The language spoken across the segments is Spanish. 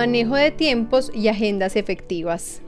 Manejo de tiempos y agendas efectivas.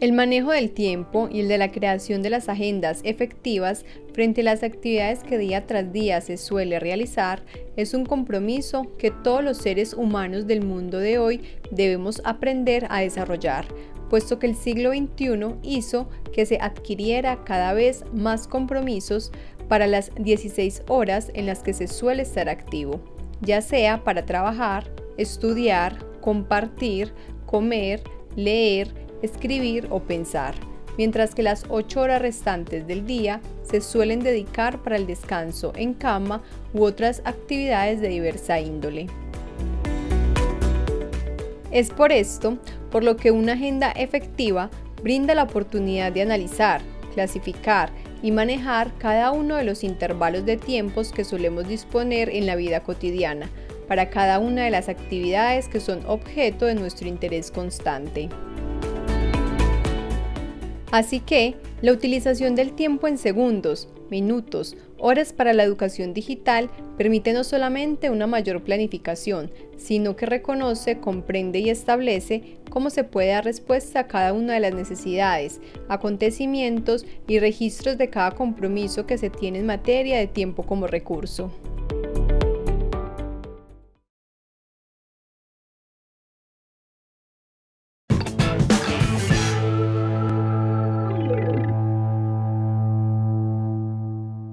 El manejo del tiempo y el de la creación de las agendas efectivas frente a las actividades que día tras día se suele realizar es un compromiso que todos los seres humanos del mundo de hoy debemos aprender a desarrollar, puesto que el siglo XXI hizo que se adquiriera cada vez más compromisos para las 16 horas en las que se suele estar activo, ya sea para trabajar, estudiar, compartir, comer, leer, escribir o pensar, mientras que las 8 horas restantes del día se suelen dedicar para el descanso en cama u otras actividades de diversa índole. Es por esto por lo que una agenda efectiva brinda la oportunidad de analizar, clasificar y manejar cada uno de los intervalos de tiempos que solemos disponer en la vida cotidiana para cada una de las actividades que son objeto de nuestro interés constante. Así que, la utilización del tiempo en segundos, minutos, horas para la educación digital permite no solamente una mayor planificación, sino que reconoce, comprende y establece cómo se puede dar respuesta a cada una de las necesidades, acontecimientos y registros de cada compromiso que se tiene en materia de tiempo como recurso.